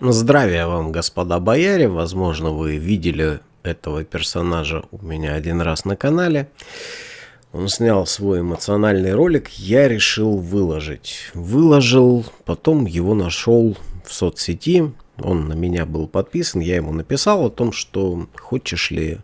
Здравия вам, господа бояре. Возможно, вы видели этого персонажа у меня один раз на канале. Он снял свой эмоциональный ролик, я решил выложить. Выложил, потом его нашел в соцсети. Он на меня был подписан, я ему написал о том, что хочешь ли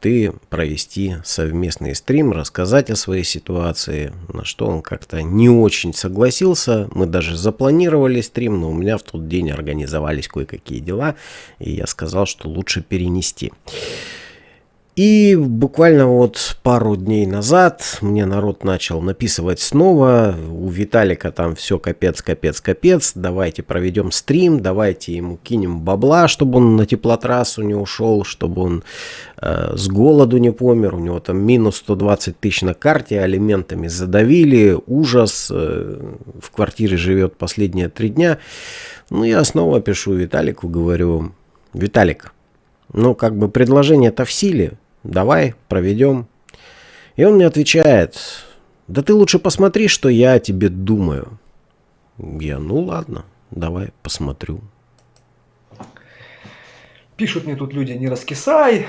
ты провести совместный стрим, рассказать о своей ситуации, на что он как-то не очень согласился. Мы даже запланировали стрим, но у меня в тот день организовались кое-какие дела, и я сказал, что лучше перенести. И буквально вот пару дней назад мне народ начал написывать снова. У Виталика там все капец, капец, капец. Давайте проведем стрим, давайте ему кинем бабла, чтобы он на теплотрассу не ушел, чтобы он э, с голоду не помер. У него там минус 120 тысяч на карте, алиментами задавили. Ужас. Э, в квартире живет последние три дня. Ну, я снова пишу Виталику, говорю, Виталик, ну, как бы предложение-то в силе. Давай, проведем. И он мне отвечает, да ты лучше посмотри, что я о тебе думаю. Я, ну ладно, давай посмотрю. Пишут мне тут люди, не раскисай.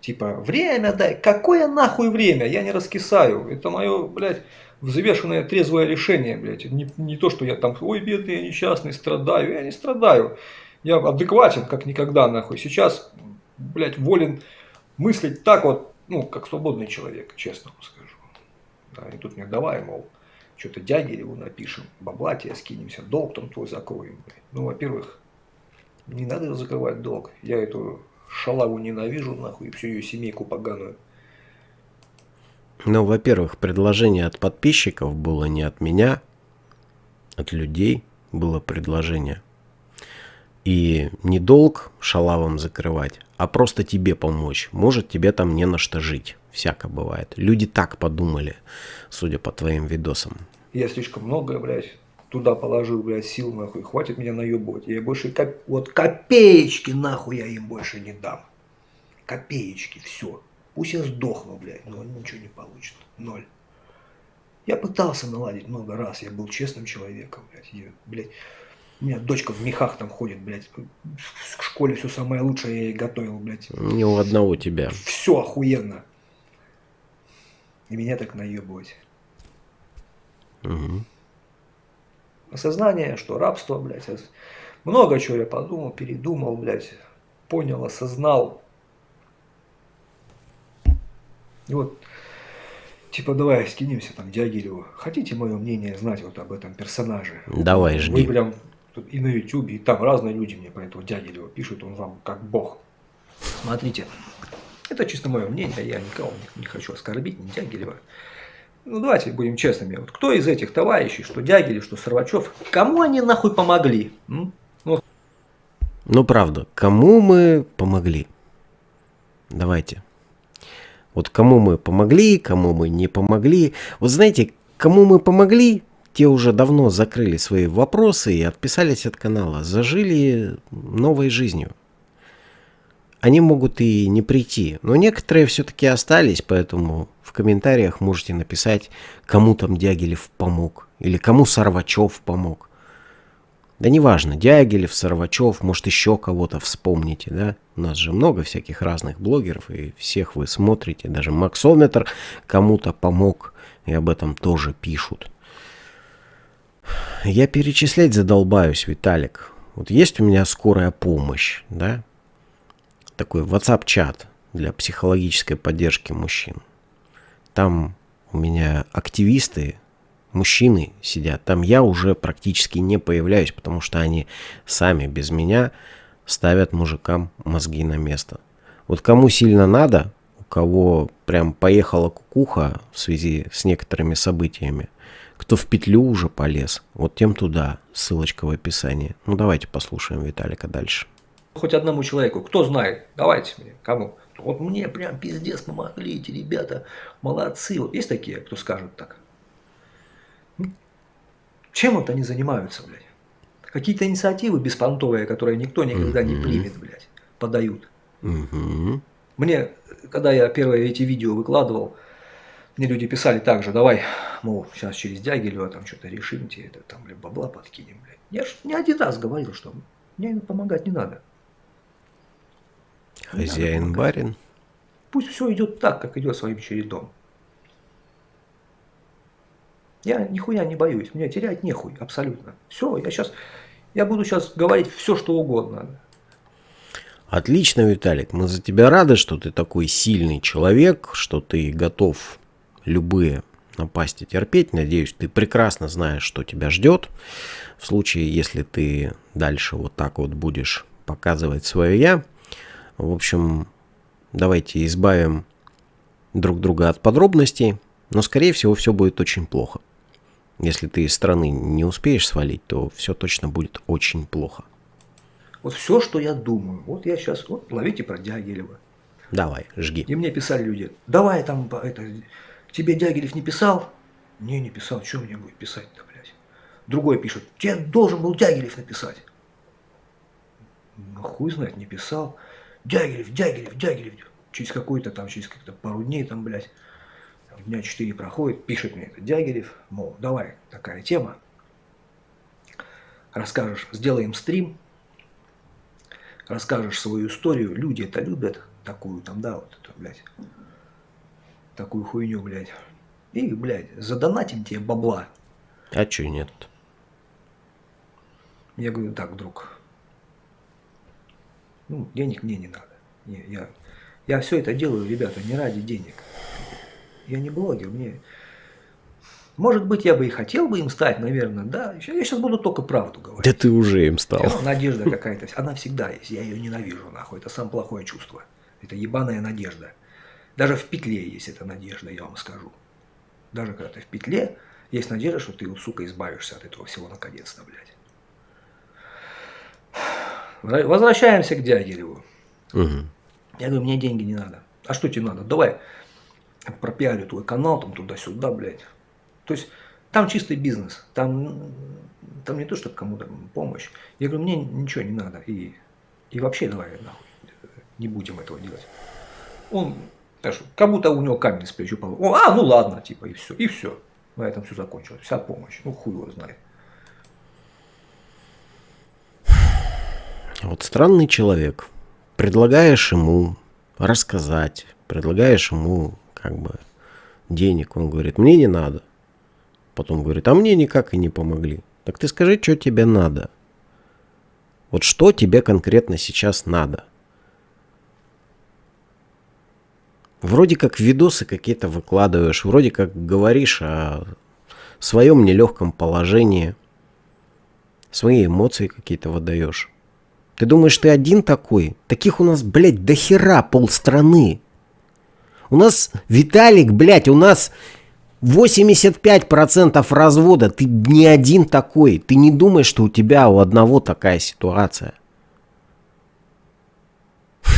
Типа, время дай. Какое нахуй время? Я не раскисаю. Это мое, блядь, взвешенное трезвое решение, блядь. Не, не то, что я там, ой, бедный, я несчастный, страдаю. Я не страдаю. Я адекватен, как никогда, нахуй. Сейчас, блядь, волен мыслить так вот, ну, как свободный человек, честно вам скажу. Да, и тут мне давай, мол, что-то Дягилеву напишем, бабла тебе скинемся, долг там твой закроем. Ну, во-первых, не надо закрывать долг. Я эту шалаву ненавижу, нахуй, и всю ее семейку поганую. Ну, во-первых, предложение от подписчиков было не от меня, от людей было предложение. И не долг шалавам закрывать, а просто тебе помочь. Может, тебе там не на что жить. Всяко бывает. Люди так подумали, судя по твоим видосам. Я слишком много, блядь, туда положил, блядь, сил, нахуй. Хватит меня наебывать. Я больше, коп... вот копеечки, нахуй, я им больше не дам. Копеечки, все. Пусть я сдохну, блядь, но ничего не получит. Ноль. Я пытался наладить много раз, я был честным человеком, блядь. Я, блядь, у меня дочка в мехах там ходит, блядь. В школе все самое лучшее я ей готовил, блядь. Не у одного тебя. Все охуенно. И меня так наебывать. Угу. Осознание, что рабство, блядь. Много чего я подумал, передумал, блядь. Понял, осознал. И вот, типа, давай скинемся там Дягилеву. Хотите мое мнение знать вот об этом персонаже? Давай, жди. Вы прям Тут и на YouTube, и там разные люди мне про этого Дягилева пишут, он вам как бог. Смотрите, это чисто мое мнение, я никого не, хочу оскорбить, не Дягилева. Ну давайте будем честными. Вот кто из этих товарищей, что Дягилев, что Сорвачев, кому они нахуй помогли? Ну, ну правда, кому мы помогли? Давайте. Вот кому мы помогли, кому мы не помогли. Вот знаете, кому мы помогли, те уже давно закрыли свои вопросы и отписались от канала, зажили новой жизнью. Они могут и не прийти, но некоторые все-таки остались, поэтому в комментариях можете написать, кому там Дягилев помог, или кому Сорвачев помог. Да неважно, Дягилев, Сорвачев, может еще кого-то вспомните, да? У нас же много всяких разных блогеров, и всех вы смотрите, даже Максометр кому-то помог, и об этом тоже пишут. Я перечислять задолбаюсь, Виталик. Вот есть у меня скорая помощь, да? Такой WhatsApp-чат для психологической поддержки мужчин. Там у меня активисты, мужчины сидят. Там я уже практически не появляюсь, потому что они сами без меня ставят мужикам мозги на место. Вот кому сильно надо, кого прям поехала кукуха в связи с некоторыми событиями, кто в петлю уже полез, вот тем туда. Ссылочка в описании. Ну давайте послушаем Виталика дальше. Хоть одному человеку, кто знает, давайте мне, кому. Вот мне прям пиздец помогли эти ребята, молодцы. Вот есть такие, кто скажет так? Чем вот они занимаются, блядь? Какие-то инициативы беспонтовые, которые никто никогда не примет, блядь, подают. Мне, когда я первые эти видео выкладывал, мне люди писали также, давай, мол, сейчас через Дягилева там что-то решим, тебе это там, бля, бабла подкинем, блядь. Я же не один раз говорил, что Мне помогать не надо. Хозяин барин. Пусть все идет так, как идет своим чередом. Я нихуя не боюсь, мне терять нехуй, абсолютно. Все, я сейчас, я буду сейчас говорить все, что угодно. Отлично, Виталик, мы за тебя рады, что ты такой сильный человек, что ты готов любые напасти терпеть. Надеюсь, ты прекрасно знаешь, что тебя ждет. В случае, если ты дальше вот так вот будешь показывать свое «я». В общем, давайте избавим друг друга от подробностей, но, скорее всего, все будет очень плохо. Если ты из страны не успеешь свалить, то все точно будет очень плохо. Вот все, что я думаю, вот я сейчас, вот ловите про Дягилева. Давай, жги. И мне писали люди, давай там, это, тебе Дягилев не писал? Не, не писал, что мне будет писать-то, блядь? Другой пишет, тебе должен был Дягилев написать. Ну, хуй знает, не писал. Дягилев, Дягилев, Дягилев. Через какой-то там, через как-то пару дней там, блядь, дня четыре проходит, пишет мне это Дягилев, мол, давай, такая тема. Расскажешь, сделаем стрим, расскажешь свою историю, люди это любят, такую там, да, вот это, блядь, такую хуйню, блядь. И, блядь, задонатим тебе бабла. А чё нет? Я говорю, так, друг, ну, денег мне не надо. Не, я, я все это делаю, ребята, не ради денег. Я не блогер, мне... Может быть, я бы и хотел бы им стать, наверное, да. Я сейчас буду только правду говорить. Да ты уже им стал. Надежда какая-то, она всегда есть. Я ее ненавижу, нахуй. Это самое плохое чувство. Это ебаная надежда. Даже в петле есть эта надежда, я вам скажу. Даже когда ты в петле, есть надежда, что ты, вот, сука, избавишься от этого всего наконец-то, блядь. Возвращаемся к Дягилеву. Угу. Я говорю, мне деньги не надо. А что тебе надо? Давай пропиарю твой канал, там туда-сюда, блядь. То есть там чистый бизнес, там, там не то, что кому-то помощь. Я говорю, мне ничего не надо. И, и вообще давай нахуй, не будем этого делать. Он, знаешь, как будто у него камень с плеча упал. О, а, ну ладно, типа, и все, и все. На этом все закончилось. Вся помощь. Ну, хуй его знает. Вот странный человек. Предлагаешь ему рассказать, предлагаешь ему как бы денег. Он говорит, мне не надо. Потом говорит, а мне никак и не помогли. Так ты скажи, что тебе надо. Вот что тебе конкретно сейчас надо. Вроде как видосы какие-то выкладываешь, вроде как говоришь о своем нелегком положении, свои эмоции какие-то выдаешь. Ты думаешь, ты один такой? Таких у нас, блядь, до хера полстраны. У нас, Виталик, блядь, у нас 85% развода. Ты не один такой. Ты не думаешь, что у тебя у одного такая ситуация.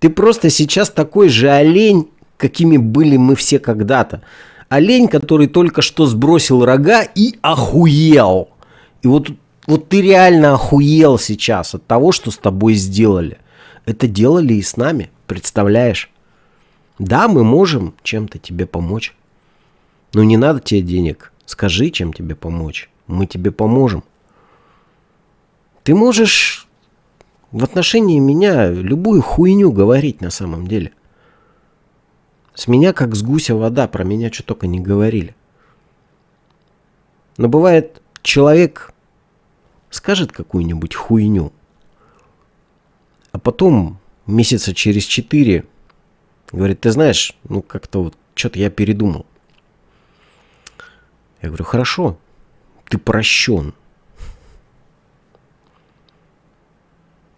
Ты просто сейчас такой же олень, какими были мы все когда-то. Олень, который только что сбросил рога и охуел. И вот, вот ты реально охуел сейчас от того, что с тобой сделали. Это делали и с нами. Представляешь? Да, мы можем чем-то тебе помочь. Но не надо тебе денег. Скажи, чем тебе помочь. Мы тебе поможем. Ты можешь в отношении меня любую хуйню говорить на самом деле. С меня как с гуся вода, про меня что только не говорили. Но бывает, человек скажет какую-нибудь хуйню, а потом месяца через четыре говорит, ты знаешь, ну как-то вот что-то я передумал. Я говорю, хорошо, ты прощен.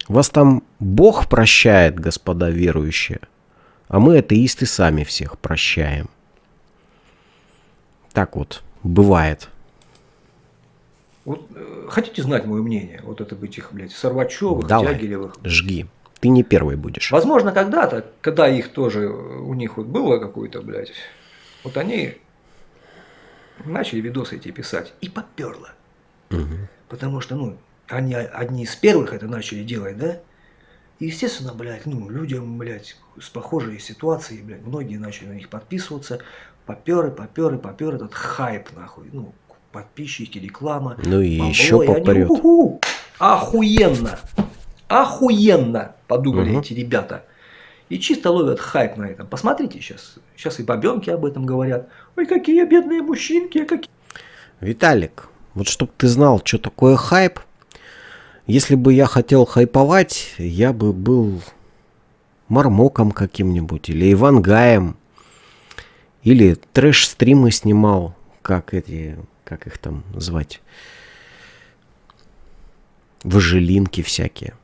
Вас там Бог прощает, господа верующие, а мы, атеисты, сами всех прощаем. Так вот, бывает. Вот э, хотите знать мое мнение? Вот это быть их, блядь, Сорвачевых, Давай, Тягилевых. жги. Ты не первый будешь. Возможно, когда-то, когда их тоже, у них вот было какое-то, блядь, вот они начали видосы эти писать, и поперло. Угу. Потому что, ну, они одни из первых это начали делать, да? И, естественно, блядь, ну, людям, блядь, с похожей ситуацией, блядь, многие начали на них подписываться, поперы, поперы, поперы, этот хайп, нахуй, ну, подписчики, реклама. Ну и еще попрет. Охуенно! Охуенно! Подумали угу. эти ребята. И чисто ловят хайп на этом. Посмотрите сейчас. Сейчас и бабенки об этом говорят. Ой, какие бедные мужчинки, какие... Виталик, вот чтобы ты знал, что такое хайп, если бы я хотел хайповать, я бы был Мармоком каким-нибудь, или Ивангаем, или трэш-стримы снимал, как эти, как их там звать, важелинки всякие.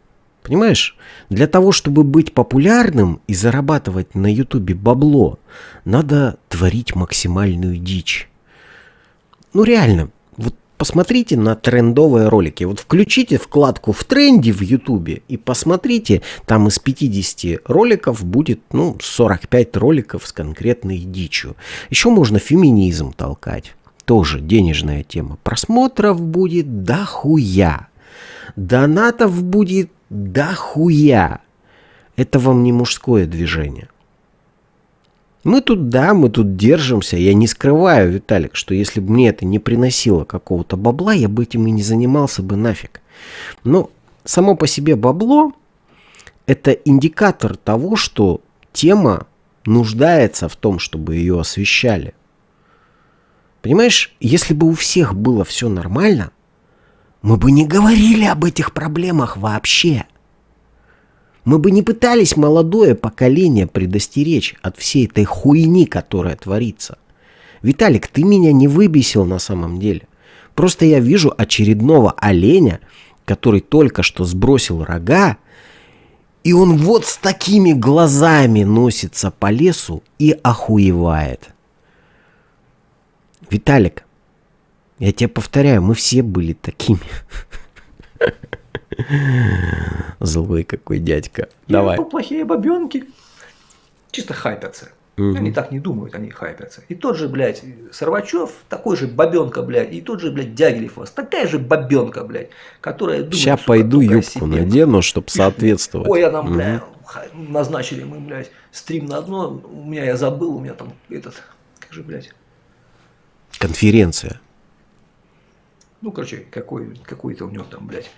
Понимаешь, для того, чтобы быть популярным и зарабатывать на ютубе бабло, надо творить максимальную дичь. Ну реально, вот посмотрите на трендовые ролики. Вот включите вкладку в тренде в ютубе и посмотрите, там из 50 роликов будет, ну, 45 роликов с конкретной дичью. Еще можно феминизм толкать. Тоже денежная тема. Просмотров будет дохуя. Донатов будет да хуя. Это вам не мужское движение. Мы тут, да, мы тут держимся. Я не скрываю, Виталик, что если бы мне это не приносило какого-то бабла, я бы этим и не занимался бы нафиг. Но само по себе бабло – это индикатор того, что тема нуждается в том, чтобы ее освещали. Понимаешь, если бы у всех было все нормально – мы бы не говорили об этих проблемах вообще. Мы бы не пытались молодое поколение предостеречь от всей этой хуйни, которая творится. Виталик, ты меня не выбесил на самом деле. Просто я вижу очередного оленя, который только что сбросил рога, и он вот с такими глазами носится по лесу и охуевает. Виталик, я тебе повторяю, мы все были такими. Злой какой дядька. Давай. Плохие бабенки. Чисто хайпятся. Угу. Они так не думают, они хайпятся. И тот же, блядь, Сорвачев, такой же бабенка, блядь, и тот же, блядь, Дягилев вас, такая же бабенка, блядь, которая думает, Сейчас пойду юбку надену, чтобы соответствовать. Ой, я там, угу. блядь, назначили мы, блядь, стрим на одно, у меня я забыл, у меня там этот, как же, блядь. Конференция. Ну, короче, какой, какой-то у него там, блядь,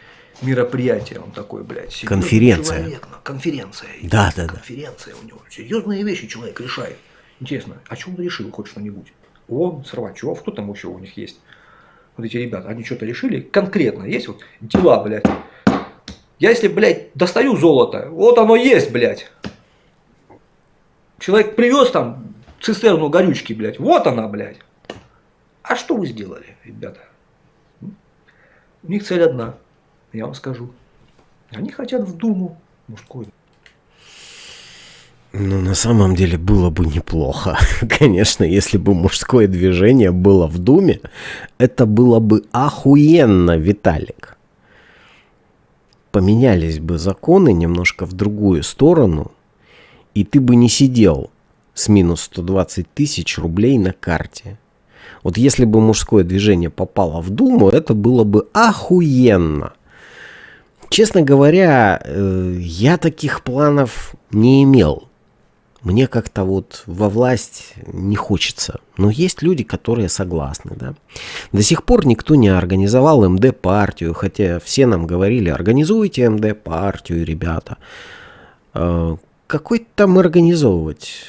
мероприятие, он такой, блядь. Конференция. Человек, конференция. Да, да, да. Конференция у него. Серьезные вещи человек решает. Интересно, о чем он решил хоть что-нибудь? Он, Сорвачев, кто там еще у них есть? Вот эти ребята, они что-то решили? Конкретно есть вот дела, блядь. Я если, блядь, достаю золото, вот оно есть, блядь. Человек привез там цистерну горючки, блядь. Вот она, блядь. А что вы сделали, ребята? У них цель одна, я вам скажу. Они хотят в Думу мужскую. Ну, на самом деле было бы неплохо. Конечно, если бы мужское движение было в Думе, это было бы охуенно, Виталик. Поменялись бы законы немножко в другую сторону, и ты бы не сидел с минус 120 тысяч рублей на карте. Вот если бы мужское движение попало в Думу, это было бы охуенно. Честно говоря, э, я таких планов не имел. Мне как-то вот во власть не хочется. Но есть люди, которые согласны. Да? До сих пор никто не организовал МД-партию, хотя все нам говорили, организуйте МД-партию, ребята. Э, какой там организовывать?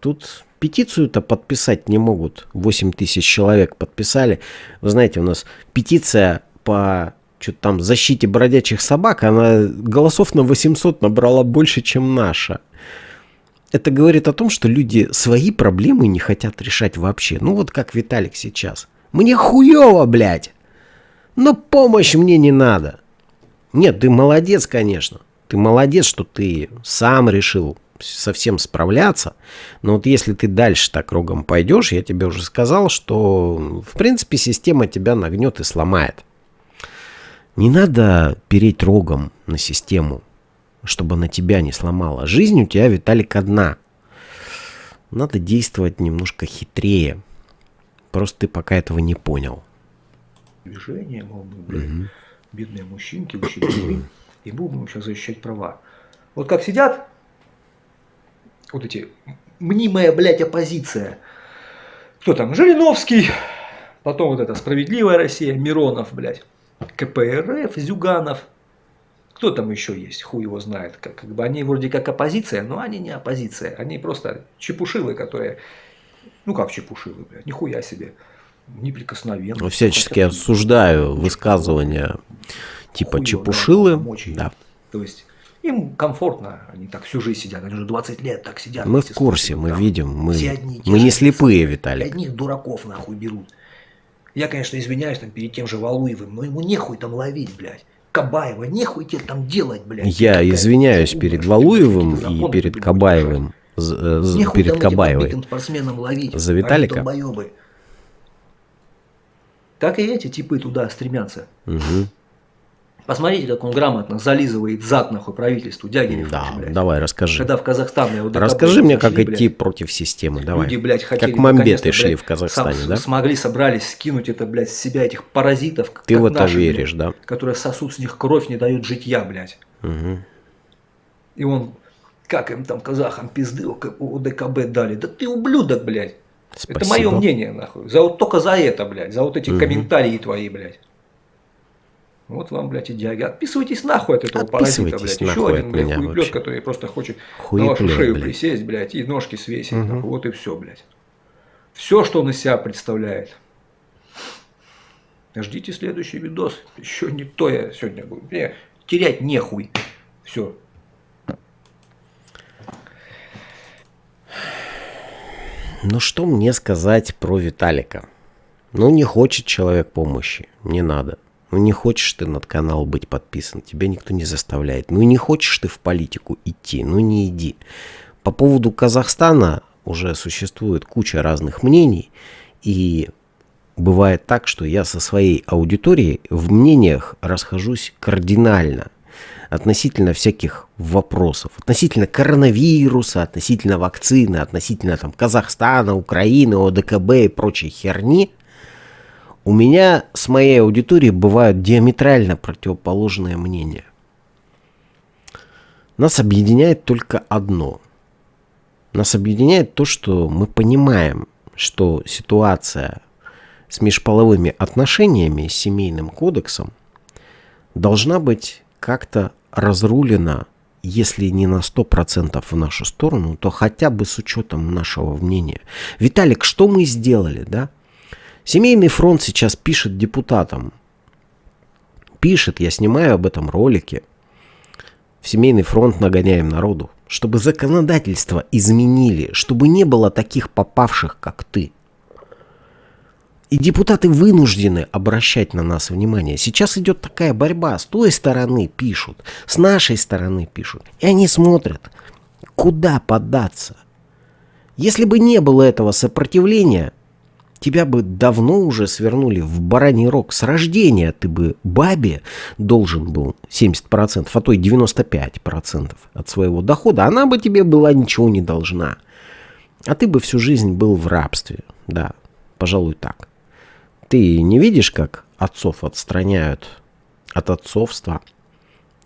Тут Петицию-то подписать не могут. 8 тысяч человек подписали. Вы знаете, у нас петиция по что-то там защите бродячих собак, она голосов на 800 набрала больше, чем наша. Это говорит о том, что люди свои проблемы не хотят решать вообще. Ну вот как Виталик сейчас. Мне хуево, блядь. Но помощь мне не надо. Нет, ты молодец, конечно. Ты молодец, что ты сам решил совсем справляться. Но вот если ты дальше так кругом пойдешь, я тебе уже сказал, что в принципе система тебя нагнет и сломает. Не надо переть рогом на систему, чтобы она тебя не сломала. Жизнь у тебя, Виталик, одна. Надо действовать немножко хитрее. Просто ты пока этого не понял. Движение, мол, блядь, угу. бедные мужчинки, учителя, и будем сейчас защищать права. Вот как сидят вот эти мнимая, блядь, оппозиция. Кто там? Жириновский, Потом вот это «Справедливая Россия», Миронов, блядь, КПРФ, Зюганов. Кто там еще есть, хуй его знает. Как, как бы они вроде как оппозиция, но они не оппозиция. Они просто чепушилы, которые... Ну как чепушилы, блядь, нихуя себе. Неприкосновенные. Ну, всячески осуждаю высказывания типа Хуй чепушилы. Да. То есть им комфортно, они так всю жизнь сидят, они уже 20 лет так сидят. Мы в курсе, мы там. видим, мы, Все одни мы не слепые, И Виталик. Одних дураков нахуй берут. Я, конечно, извиняюсь там перед тем же Валуевым, но ему нехуй там ловить, блядь. Кабаева, нехуй тебе там делать, блядь. Я Какая извиняюсь перед Валуевым и перед Кабаевым. э, Нехуй Перед Кабаевой. ловить. За Виталика? Так и эти типы туда стремятся. Мгм. Посмотрите, как он грамотно зализывает зад нахуй правительству Дягилев. Да, блядь. давай, расскажи. Когда в Казахстан его Расскажи мне, как идти блядь, против системы. Давай. Люди, блядь, хотели как мамбеты шли блядь, в Казахстане, да? Смогли, собрались скинуть это, блядь, с себя этих паразитов. Ты в это наши, веришь, да? Которые сосут с них кровь, не дают житья, блядь. Мгм. И он, как им там, казахам, пизды у К- у ДКБ дали. Да ты ублюдок, блядь. Это мое Спасибо. мнение, нахуй. За вот только за это, блядь. За вот эти Мгм. комментарии твои, блядь. Вот вам, блядь, и дяги. Отписывайтесь нахуй от этого паразита, блядь. Еще один, блядь, хуеплет, вообще. который просто хочет на Хуеплет, вашу шею блядь. присесть, блядь, и ножки свесить. Нахуй. Вот и все, блядь. Все, что он из себя представляет. Ждите следующий видос. Еще не то я сегодня буду. Мне терять нехуй. Все. Ну что мне сказать про Виталика? Ну не хочет человек помощи, не надо. Ну не хочешь ты над канал быть подписан, тебя никто не заставляет. Ну не хочешь ты в политику идти, ну не иди. По поводу Казахстана уже существует куча разных мнений, и бывает так, что я со своей аудиторией в мнениях расхожусь кардинально относительно всяких вопросов, относительно коронавируса, относительно вакцины, относительно там Казахстана, Украины, ОДКБ и прочей херни, у меня с моей аудиторией бывают диаметрально противоположные мнения. Нас объединяет только одно. Нас объединяет то, что мы понимаем, что ситуация с межполовыми отношениями, с семейным кодексом должна быть как-то разрулена, если не на 100% в нашу сторону, то хотя бы с учетом нашего мнения. Виталик, что мы сделали, да? Семейный фронт сейчас пишет депутатам. Пишет, я снимаю об этом ролики. В семейный фронт нагоняем народу. Чтобы законодательство изменили, чтобы не было таких попавших, как ты. И депутаты вынуждены обращать на нас внимание. Сейчас идет такая борьба. С той стороны пишут, с нашей стороны пишут. И они смотрят, куда податься. Если бы не было этого сопротивления, тебя бы давно уже свернули в бараний рог. С рождения ты бы бабе должен был 70%, а то и 95% от своего дохода. Она бы тебе была ничего не должна. А ты бы всю жизнь был в рабстве. Да, пожалуй так. Ты не видишь, как отцов отстраняют от отцовства?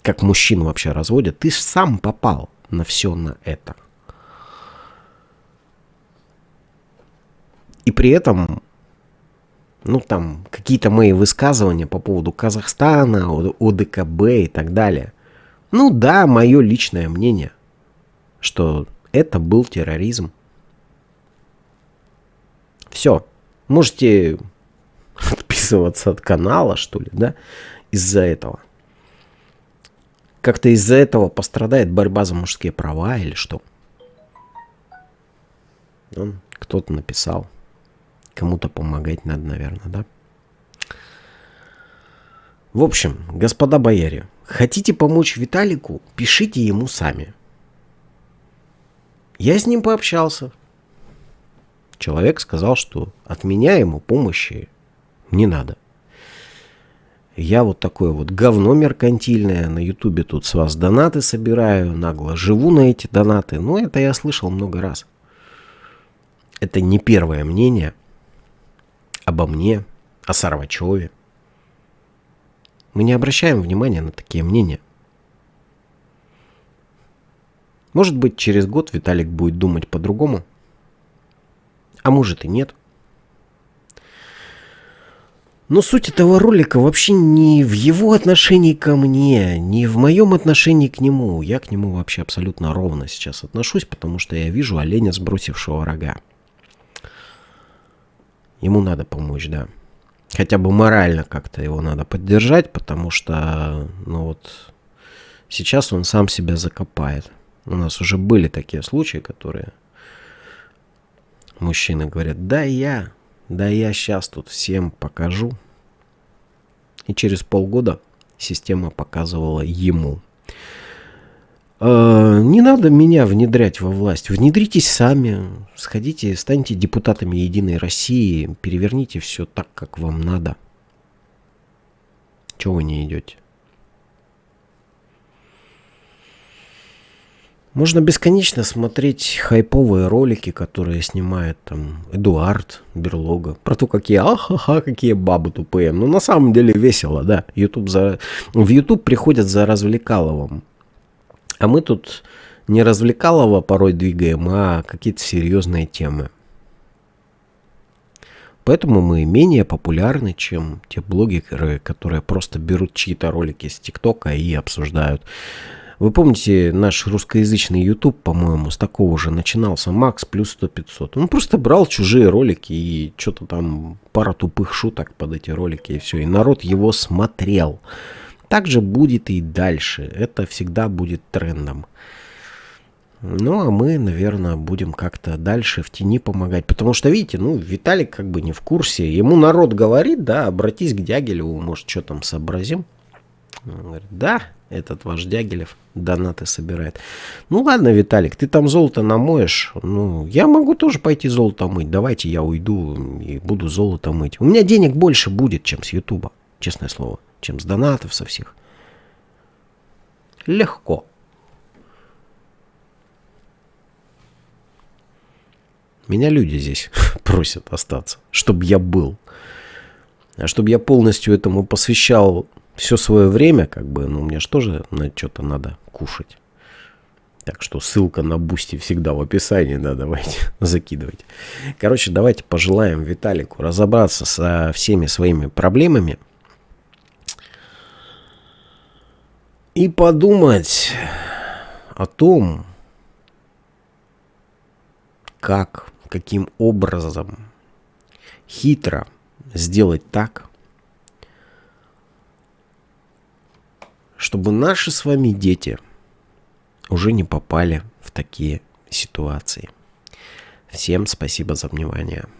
Как мужчин вообще разводят? Ты сам попал на все на это. И при этом, ну там, какие-то мои высказывания по поводу Казахстана, ОДКБ и так далее. Ну да, мое личное мнение, что это был терроризм. Все. Можете отписываться от канала, что ли, да, из-за этого. Как-то из-за этого пострадает борьба за мужские права или что? Кто-то написал. Кому-то помогать надо, наверное, да? В общем, господа бояре, хотите помочь Виталику, пишите ему сами. Я с ним пообщался. Человек сказал, что от меня ему помощи не надо. Я вот такое вот говно меркантильное, на ютубе тут с вас донаты собираю, нагло живу на эти донаты. Но это я слышал много раз. Это не первое мнение обо мне, о Сарвачеве. Мы не обращаем внимания на такие мнения. Может быть, через год Виталик будет думать по-другому. А может и нет. Но суть этого ролика вообще не в его отношении ко мне, не в моем отношении к нему. Я к нему вообще абсолютно ровно сейчас отношусь, потому что я вижу оленя, сбросившего рога. Ему надо помочь, да. Хотя бы морально как-то его надо поддержать, потому что, ну вот, сейчас он сам себя закопает. У нас уже были такие случаи, которые мужчины говорят, да я, да я сейчас тут всем покажу. И через полгода система показывала ему. Э, не надо меня внедрять во власть. Внедритесь сами. Сходите, станьте депутатами Единой России. Переверните все так, как вам надо. Чего вы не идете? Можно бесконечно смотреть хайповые ролики, которые снимает там Эдуард Берлога. Про то, какие ахаха, какие бабы тупые. Но на самом деле весело, да. YouTube за... В YouTube приходят за развлекаловым. А мы тут не развлекалово порой двигаем, а какие-то серьезные темы. Поэтому мы менее популярны, чем те блогеры, которые просто берут чьи-то ролики с ТикТока и обсуждают. Вы помните наш русскоязычный YouTube, по-моему, с такого же начинался, Макс плюс 100-500. Он просто брал чужие ролики и что-то там, пара тупых шуток под эти ролики и все. И народ его смотрел. Так же будет и дальше. Это всегда будет трендом. Ну, а мы, наверное, будем как-то дальше в тени помогать. Потому что, видите, ну, Виталик как бы не в курсе. Ему народ говорит, да, обратись к Дягилеву, может, что там сообразим. Он говорит, да, этот ваш Дягилев донаты собирает. Ну ладно, Виталик, ты там золото намоешь. Ну, я могу тоже пойти золото мыть. Давайте я уйду и буду золото мыть. У меня денег больше будет, чем с Ютуба, честное слово. Чем с донатов со всех. Легко. Меня люди здесь просят остаться, чтобы я был. А чтобы я полностью этому посвящал все свое время, как бы, ну, мне же тоже на что-то надо кушать. Так что ссылка на Boosty всегда в описании, да, давайте закидывать. Короче, давайте пожелаем Виталику разобраться со всеми своими проблемами и подумать о том, как, каким образом хитро сделать так, чтобы наши с вами дети уже не попали в такие ситуации. Всем спасибо за внимание.